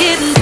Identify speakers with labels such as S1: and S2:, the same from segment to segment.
S1: didn't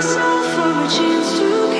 S1: myself for a chance to